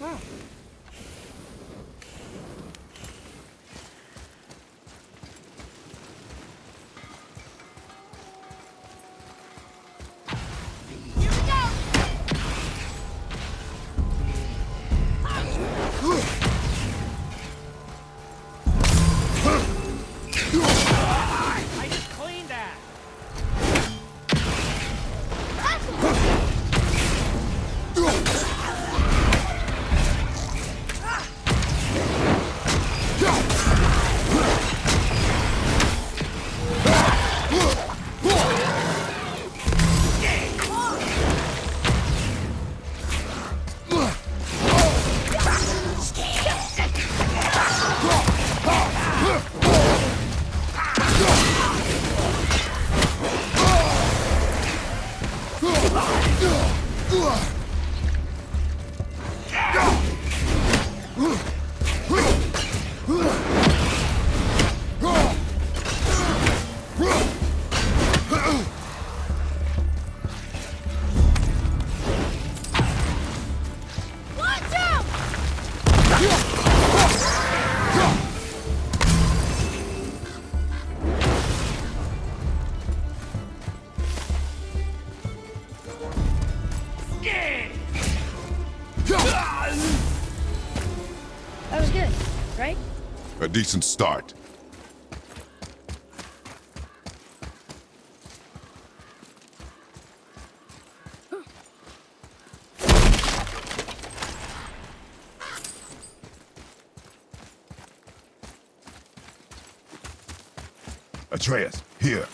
嗯。Decent start. Atreus, here.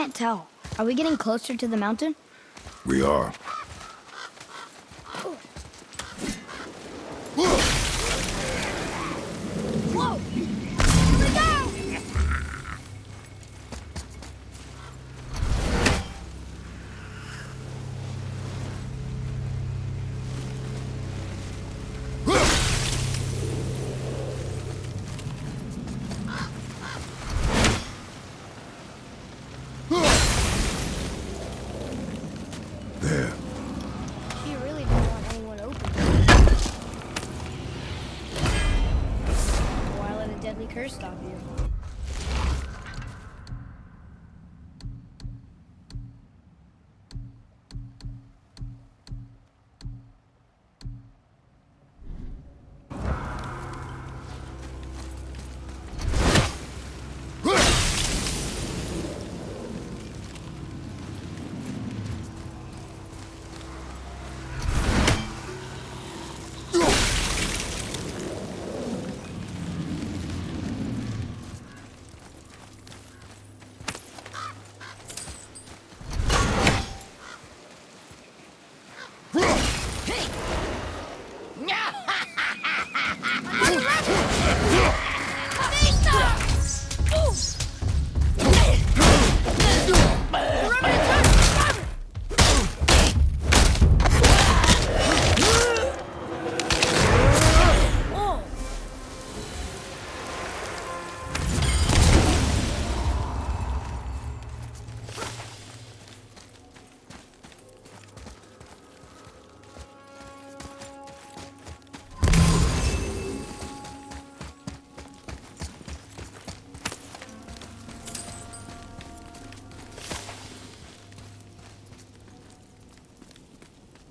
Can't tell. Are we getting closer to the mountain? We are.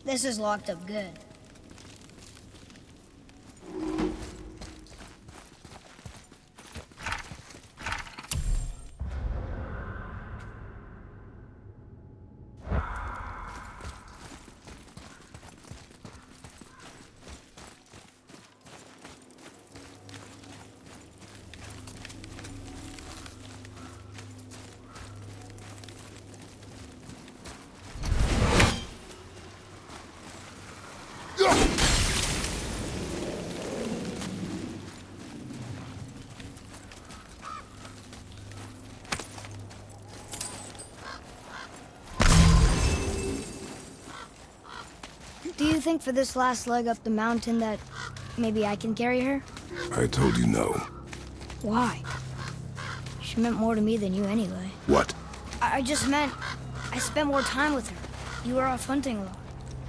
This is locked up good. For this last leg up the mountain that maybe I can carry her? I told you no. Why? She meant more to me than you anyway. What? I, I just meant I spent more time with her. You were off hunting a lot.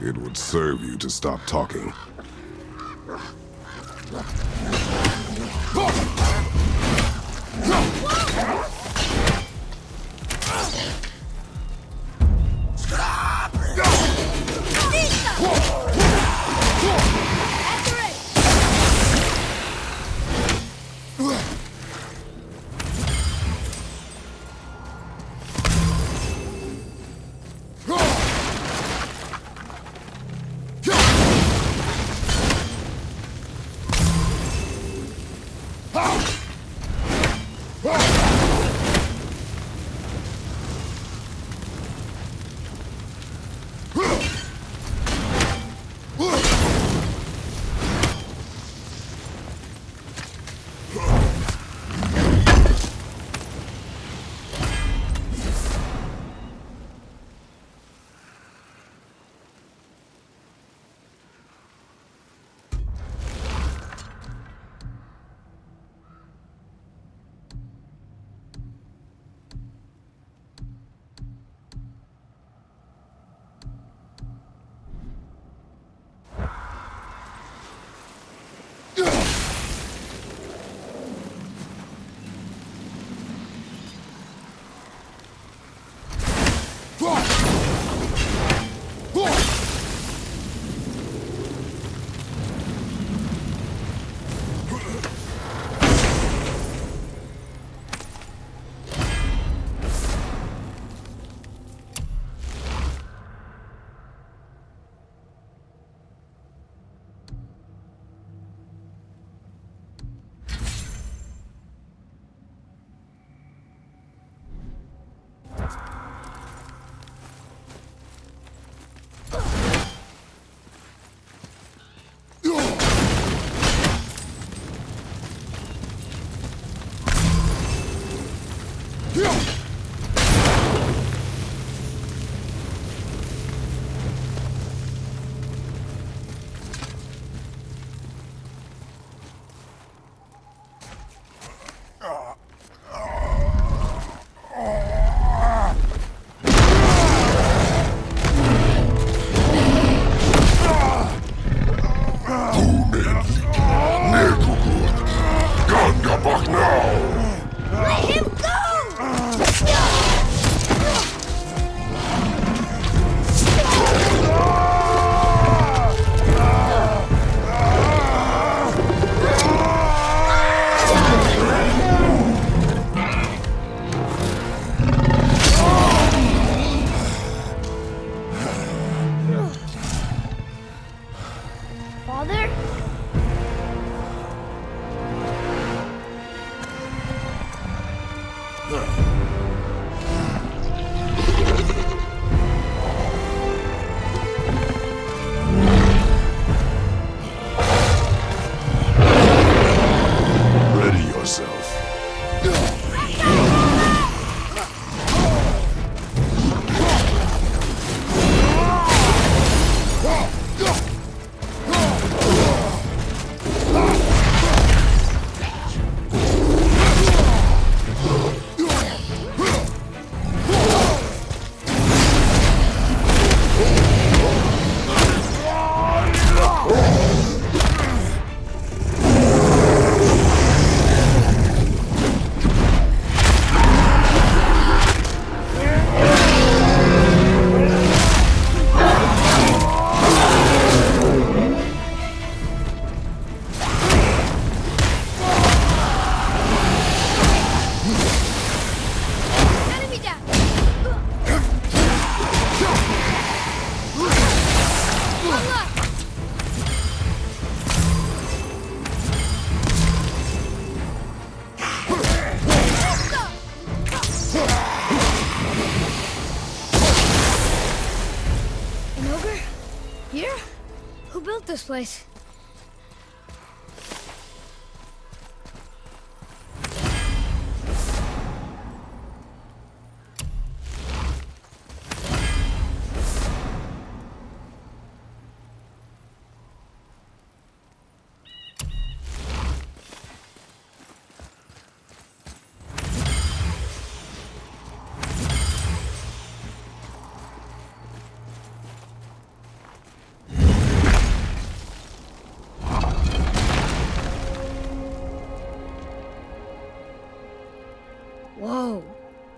It would serve you to stop talking.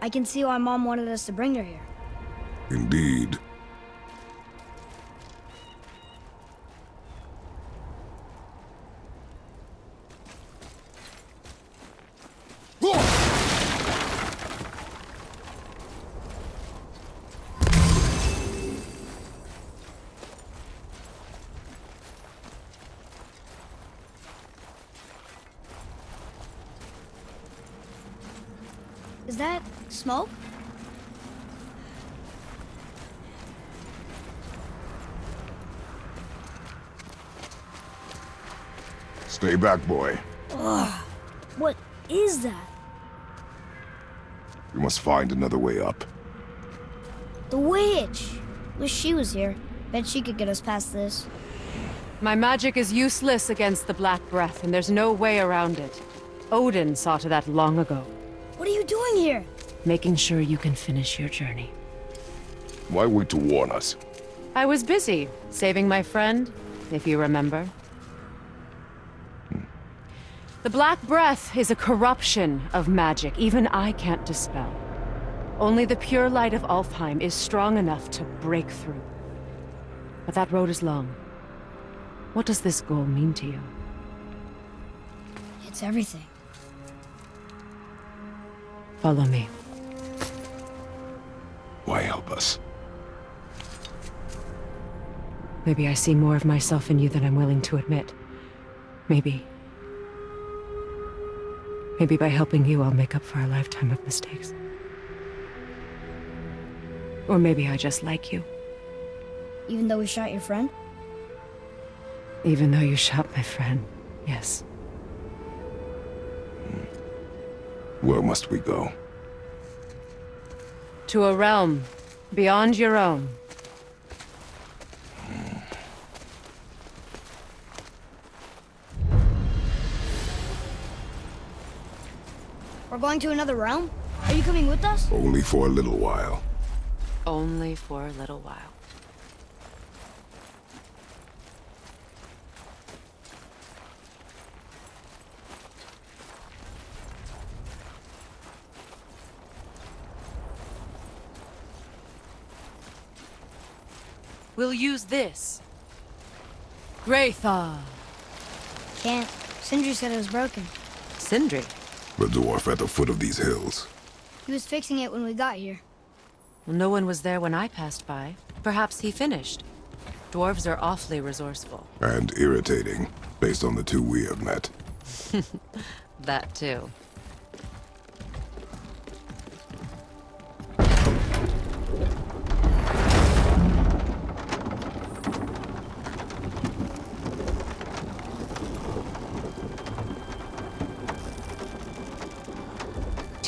I can see why Mom wanted us to bring her here. Indeed. Is that smoke? Stay back, boy. What is that? We must find another way up. The witch! Wish she was here. Bet she could get us past this. My magic is useless against the Black Breath, and there's no way around it. Odin saw to that long ago, What are you doing here? making sure you can finish your journey. Why wait to warn us? I was busy, saving my friend, if you remember. The Black Breath is a corruption of magic even I can't dispel. Only the pure light of Alfheim is strong enough to break through. But that road is long. What does this goal mean to you? It's everything. Follow me. Why help us? Maybe I see more of myself in you than I'm willing to admit. Maybe. Maybe by helping you, I'll make up for a lifetime of mistakes. Or maybe I just like you, Even though we shot your friend? even though you shot my friend. Yes. Hmm. Where must we go? To a realm beyond your own. We're going to another realm? Are you coming with us? Only for a little while. Only for a little while. We'll use this. Graythaw. Can't. Sindri said it was broken. Sindri. The dwarf at the foot of these hills. He was fixing it when we got here. Well, no one was there when I passed by. Perhaps he finished. Dwarves are awfully resourceful. And irritating, based on the two we have met. That too.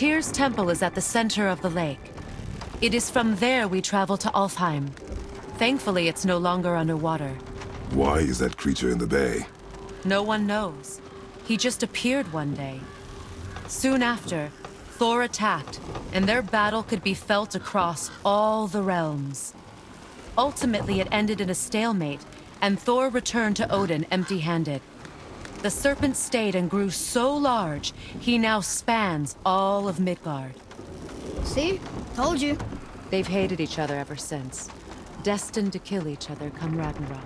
Tyr's temple is at the center of the lake. It is from there we travel to Alfheim. Thankfully, it's no longer underwater. Why is that creature in the bay? No one knows. He just appeared one day. Soon after, Thor attacked, and their battle could be felt across all the realms. Ultimately, it ended in a stalemate, and Thor returned to Odin empty-handed. The serpent stayed and grew so large, he now spans all of Midgard. See? Told you. They've hated each other ever since, destined to kill each other come Ragnarok.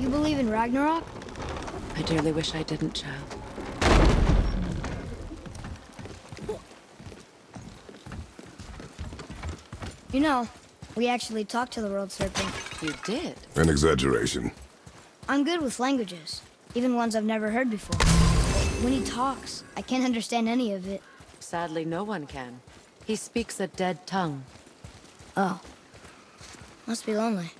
You believe in Ragnarok? I dearly wish I didn't, child. You know, we actually talked to the world serpent. You did? An exaggeration. I'm good with languages, even ones I've never heard before. When he talks, I can't understand any of it. Sadly, no one can. He speaks a dead tongue. Oh. Must be lonely.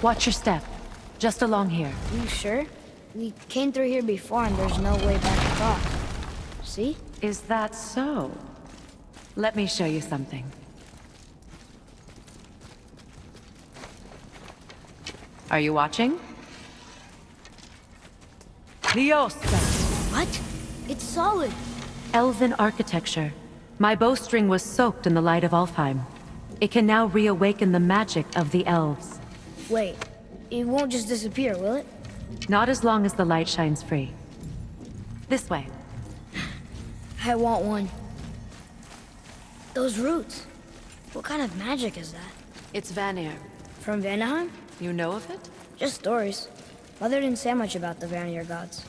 Watch your step. Just along here. You sure? We came through here before and there's no way back across. See? Is that so? Let me show you something. Are you watching? Liosta! What? It's solid. Elven architecture. My bowstring was soaked in the light of Alfheim. It can now reawaken the magic of the elves. Wait, it won't just disappear, will it? Not as long as the light shines free. This way. I want one. Those roots. What kind of magic is that? It's Vanir. From Vanaheim? You know of it? Just stories. Mother didn't say much about the Vanir gods.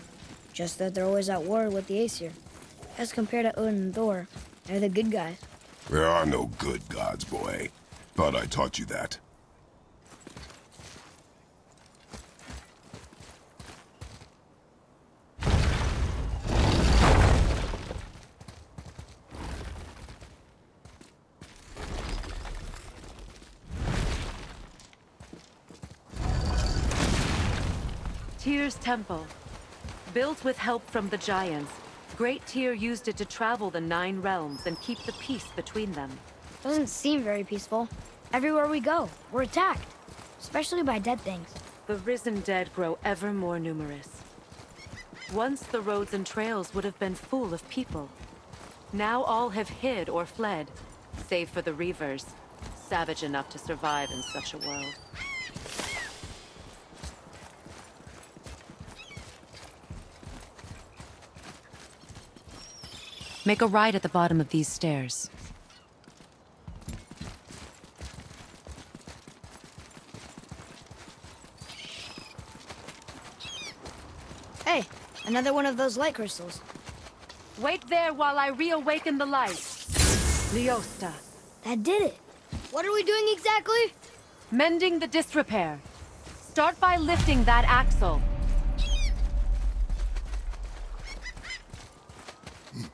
Just that they're always at war with the Aesir. As compared to Odin and Thor, they're the good guys. There are no good gods, boy. Thought I taught you that. Tyr's Temple. Built with help from the Giants, Great Tyr used it to travel the Nine Realms and keep the peace between them. Doesn't seem very peaceful. Everywhere we go, we're attacked. Especially by dead things. The risen dead grow ever more numerous. Once the roads and trails would have been full of people. Now all have hid or fled, save for the Reavers, savage enough to survive in such a world. Make a right at the bottom of these stairs. Hey, another one of those light crystals. Wait there while I reawaken the light. Leosta. That did it. What are we doing exactly? Mending the disrepair. Start by lifting that axle.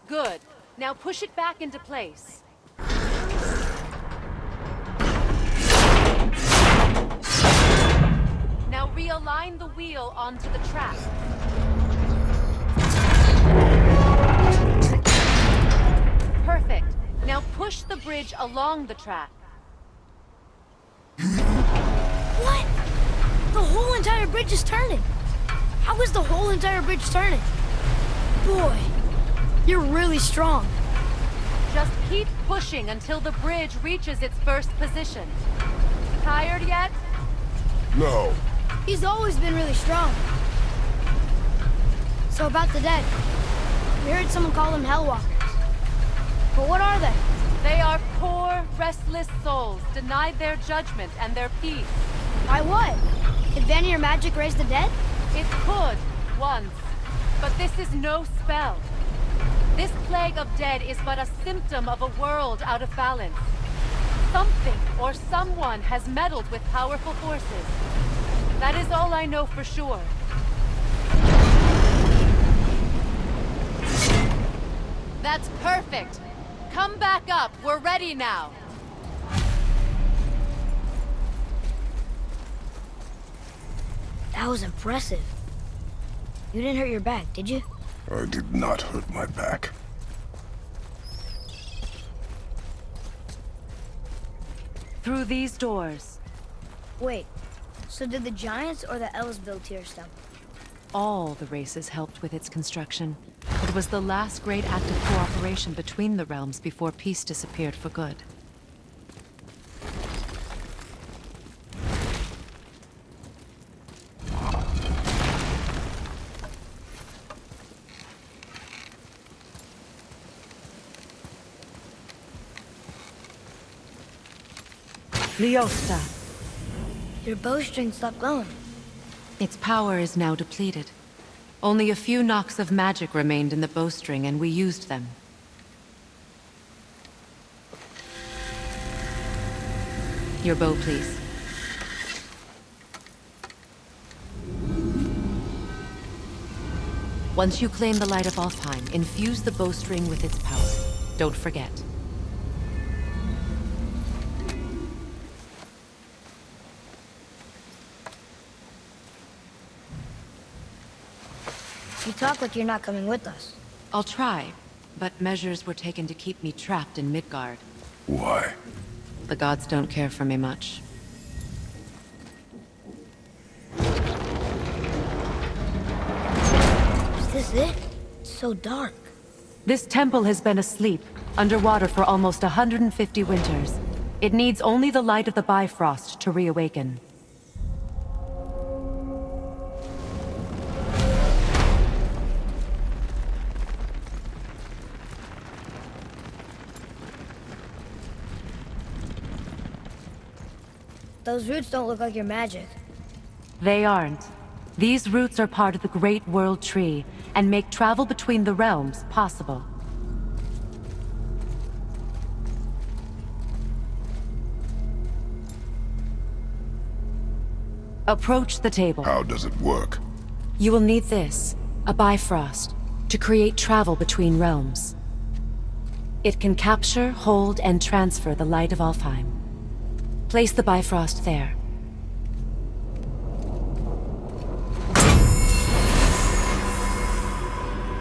Good. Now push it back into place. Now realign the wheel onto the track. Perfect. Now push the bridge along the track. What? The whole entire bridge is turning. How is the whole entire bridge turning? Boy, you're really strong. Just keep pushing until the bridge reaches its first position. Tired yet? No. He's always been really strong. So about the dead. We heard someone call them Hellwalkers. But what are they? They are poor, restless souls, denied their judgment and their peace. Why what? Did Vanir magic raise the dead? It could, once. But this is no spell. This plague of dead is but a symptom of a world out of balance. Something or someone has meddled with powerful forces. That is all I know for sure. That's perfect. Come back up. We're ready now. That was impressive. You didn't hurt your back, did you? I did not hurt my back. Through these doors, Wait, so did the Giants or the Elves build Tyr's Temple? all the races helped with its construction. It was the last great act of cooperation between the realms before peace disappeared for good. Leosta. Your bowstring stopped glowing. Its power is now depleted. Only a few knocks of magic remained in the bowstring, and we used them. Your bow, please. Once you claim the Light of Alfheim, infuse the bowstring with its power. Don't forget. Talk like you're not coming with us. I'll try, but measures were taken to keep me trapped in Midgard. Why? The gods don't care for me much. Is this it? It's so dark. This temple has been asleep, underwater for almost 150 winters. It needs only the light of the Bifrost to reawaken. Those roots don't look like your magic. They aren't. These roots are part of the Great World Tree, and make travel between the realms possible. Approach the table. How does it work? You will need this, a Bifrost, to create travel between realms. It can capture, hold, and transfer the light of Alfheim. Place the Bifrost there.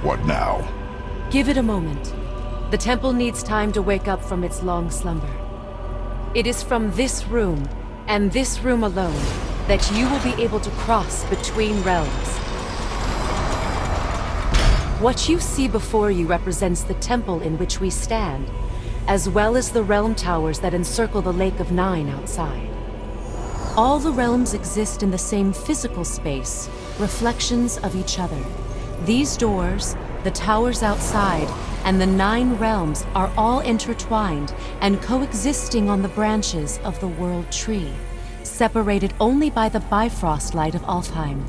What now? Give it a moment. The temple needs time to wake up from its long slumber. It is from this room, and this room alone, that you will be able to cross between realms. What you see before you represents the temple in which we stand, as well as the realm towers that encircle the Lake of Nine outside. All the realms exist in the same physical space, reflections of each other. These doors, the towers outside, and the nine realms are all intertwined and coexisting on the branches of the World Tree, separated only by the Bifrost light of Alfheim.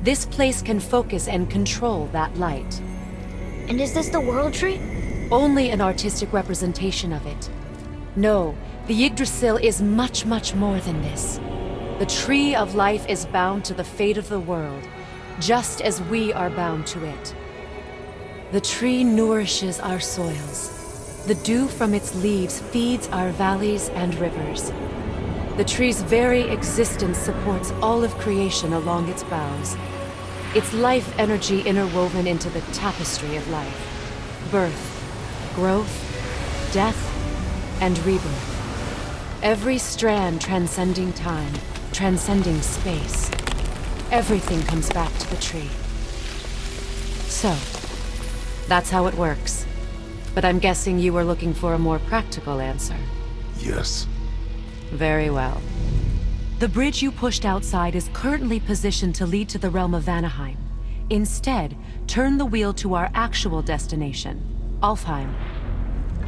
This place can focus and control that light. And is this the World Tree? Only an artistic representation of it. No, the Yggdrasil is much, much more than this. The Tree of Life is bound to the fate of the world, just as we are bound to it. The tree nourishes our soils. The dew from its leaves feeds our valleys and rivers. The tree's very existence supports all of creation along its boughs. Its life energy interwoven into the tapestry of life. Birth, growth, death, and rebirth. Every strand transcending time, transcending space. Everything comes back to the tree. So, that's how it works. But I'm guessing you were looking for a more practical answer. Yes. Very well. The bridge you pushed outside is currently positioned to lead to the realm of Vanaheim. Instead, turn the wheel to our actual destination, Alfheim.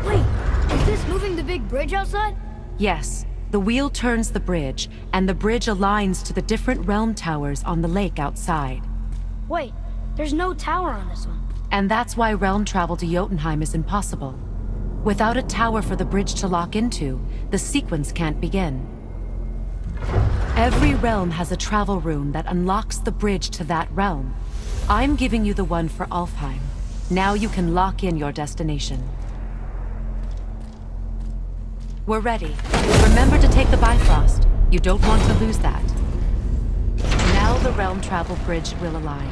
Wait, is this moving the big bridge outside? Yes, the wheel turns the bridge, and the bridge aligns to the different realm towers on the lake outside. Wait, there's no tower on this one. And that's why realm travel to Jotunheim is impossible. Without a tower for the bridge to lock into, the sequence can't begin. Every realm has a travel room that unlocks the bridge to that realm. I'm giving you the one for Alfheim. Now you can lock in your destination. We're ready. Remember to take the Bifrost. You don't want to lose that. Now the realm travel bridge will align,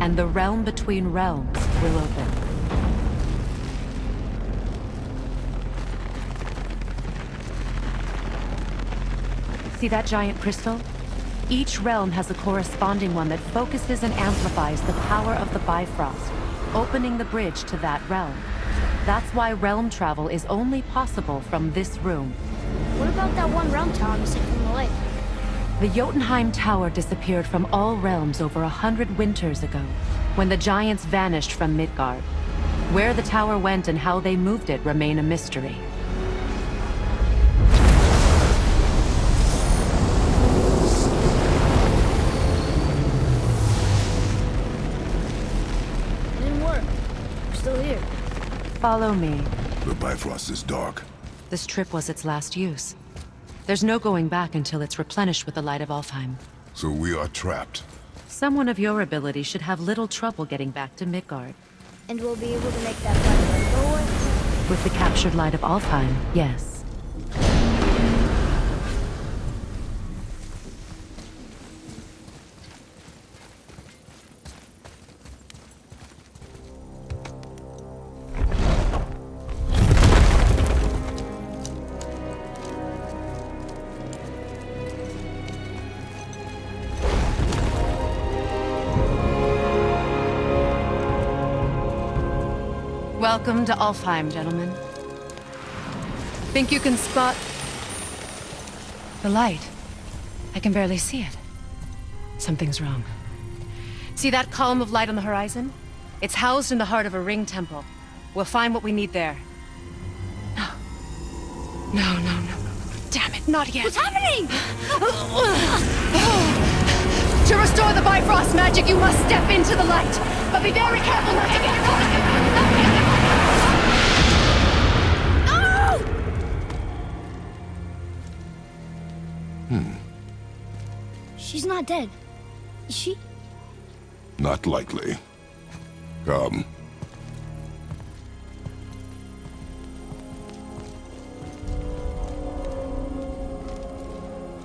and the realm between realms will open. See that giant crystal? Each realm has a corresponding one that focuses and amplifies the power of the Bifrost, opening the bridge to that realm. That's why realm travel is only possible from this room. What about that one realm tower missing from the lake? The Jotunheim Tower disappeared from all realms over a hundred winters ago, when the giants vanished from Midgard. Where the tower went and how they moved it remain a mystery. Follow me. The Bifrost is dark. This trip was its last use. There's no going back until it's replenished with the light of Alfheim. So we are trapped. Someone of your ability should have little trouble getting back to Midgard. And we'll be able to make that black light go away? With the captured light of Alfheim, yes. Welcome to Alfheim, gentlemen. Think you can spot... the light? I can barely see it. Something's wrong. See that column of light on the horizon? It's housed in the heart of a ring temple. We'll find what we need there. No. No, no, no. Damn it, not yet. What's happening? To restore the Bifrost magic, you must step into the light. But be very careful not to get caught. She's not dead. Is she? Not likely. Come.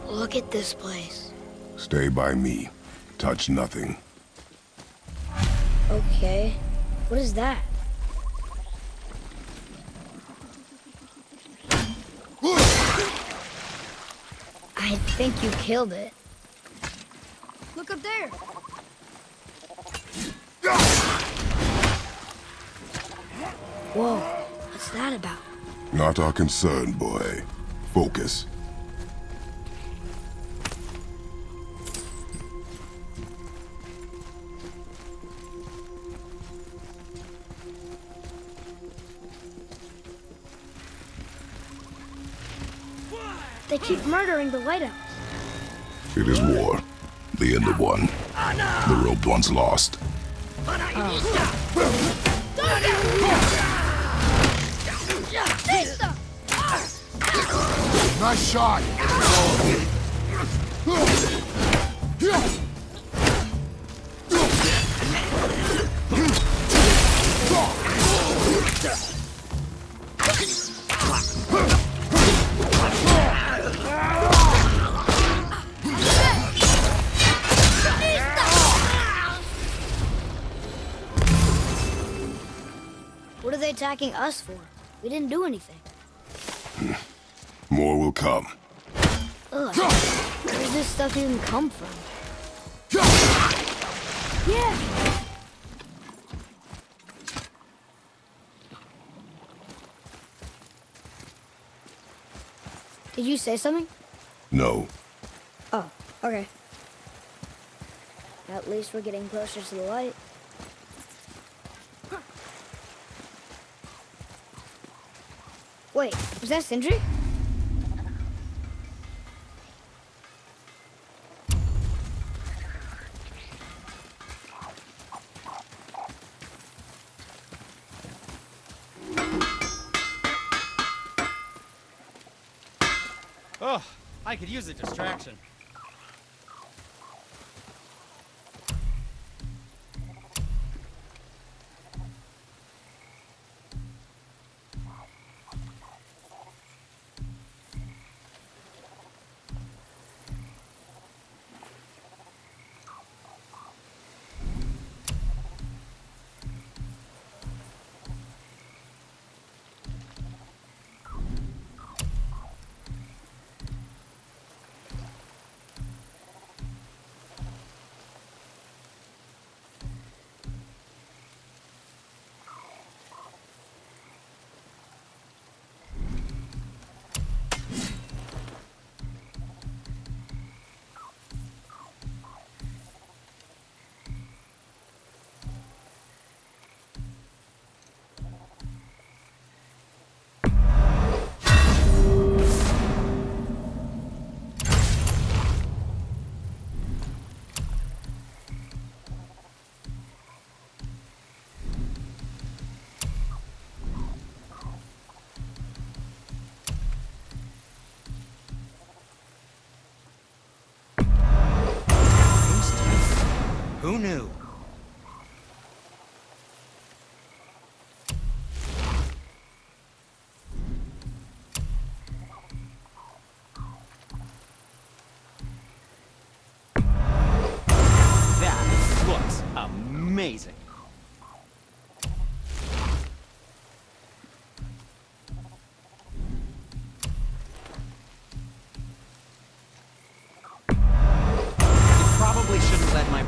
Look at this place. Stay by me. Touch nothing. Okay. What is that? I think you killed it. Look up there. Whoa, what's that about? Not our concern, boy. Focus. They keep murdering the lighthouse. It is war. The end of one. The robed one's lost. Nice shot! What are they attacking us for? We didn't do anything. More will come. Ugh. Where does this stuff even come from? Yeah! Did you say something? No. Oh, okay. At least we're getting closer to the light. Wait, was that Sindri? Oh, I could use a distraction. Who knew?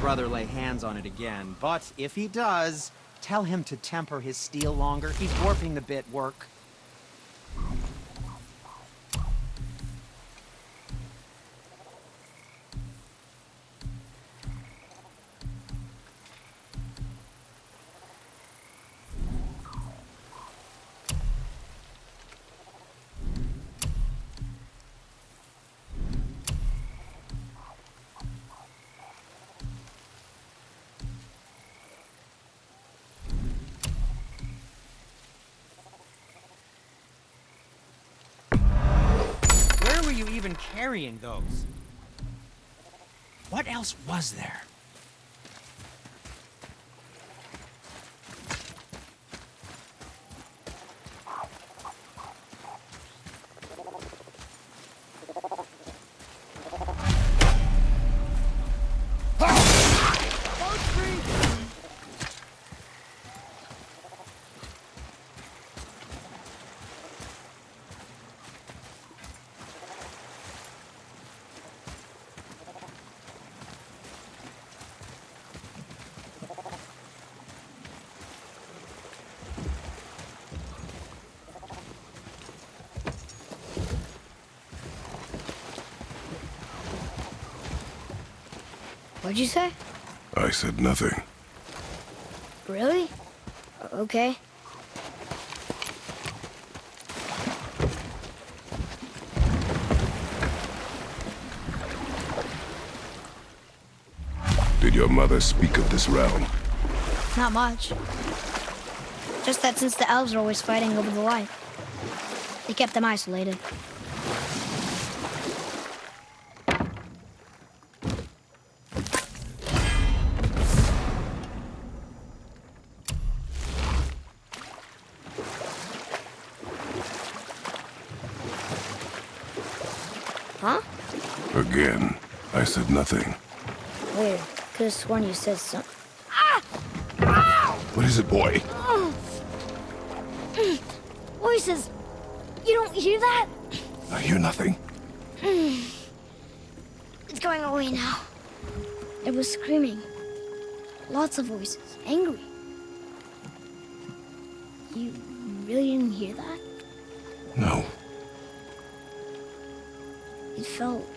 Brother lay hands on it again, but if he does, Tell him to temper his steel longer. He's warping the bit work. You even carrying those? What else was there? What'd you say? I said nothing. Really? Okay. Did your mother speak of this realm? Not much. Just that since the elves are always fighting over the light, they kept them isolated. Huh? Again, I said nothing. Weird. Could have sworn you said something. What is it, boy? Voices! You don't hear that? I hear nothing. It's going away now. It was screaming. Lots of voices. Angry. You really didn't hear that? No. It felt...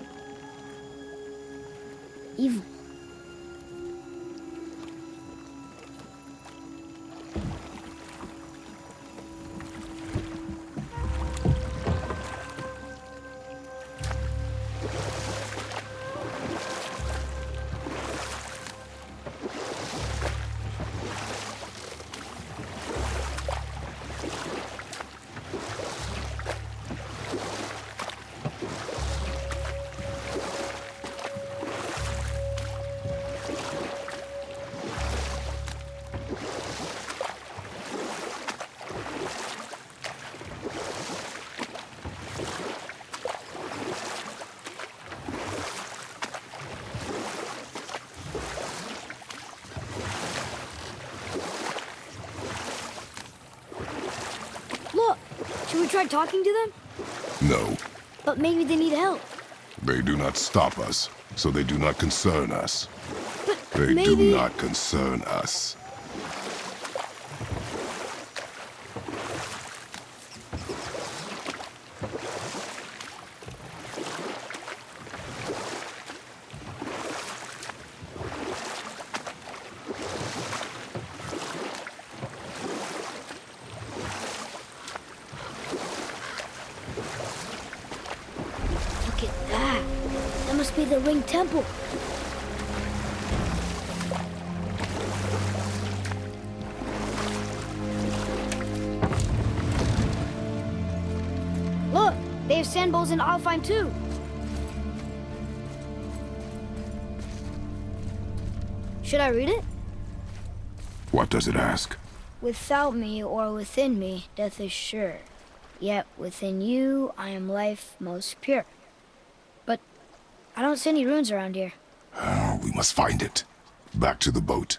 Try talking to them? No. But maybe they need help. They do not stop us, so they do not concern us. But They maybe... do not concern us. Without me or within me, death is sure. Yet within you, I am life most pure. But I don't see any runes around here. Oh, we must find it. Back to the boat.